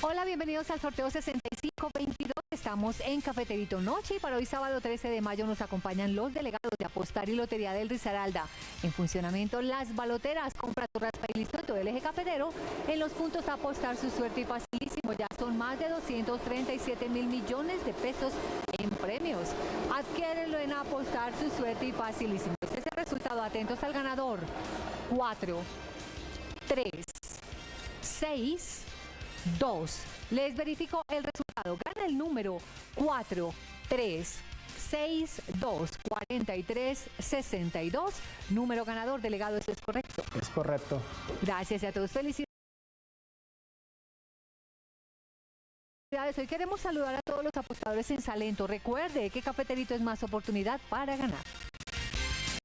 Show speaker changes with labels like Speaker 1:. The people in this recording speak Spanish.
Speaker 1: Hola, bienvenidos al sorteo 6522. Estamos en Cafeterito Noche y para hoy sábado 13 de mayo nos acompañan los delegados de Apostar y Lotería del Risaralda. En funcionamiento las baloteras, compra tu raspa y listo todo el eje cafetero. En los puntos Apostar su suerte y facilísimo. Ya son más de 237 mil millones de pesos en premios. Adquiérenlo en Apostar su suerte y facilísimo. Este es el resultado. Atentos al ganador. 4, 3, 6, 2. Les verifico el resultado. Gana el número 4, 3, 6, 2, 43, 62. Número ganador, delegado, ¿eso es correcto?
Speaker 2: Es correcto.
Speaker 1: Gracias a todos. Felicidades. Hoy queremos saludar a todos los apostadores en Salento. Recuerde que Cafeterito es más oportunidad para ganar.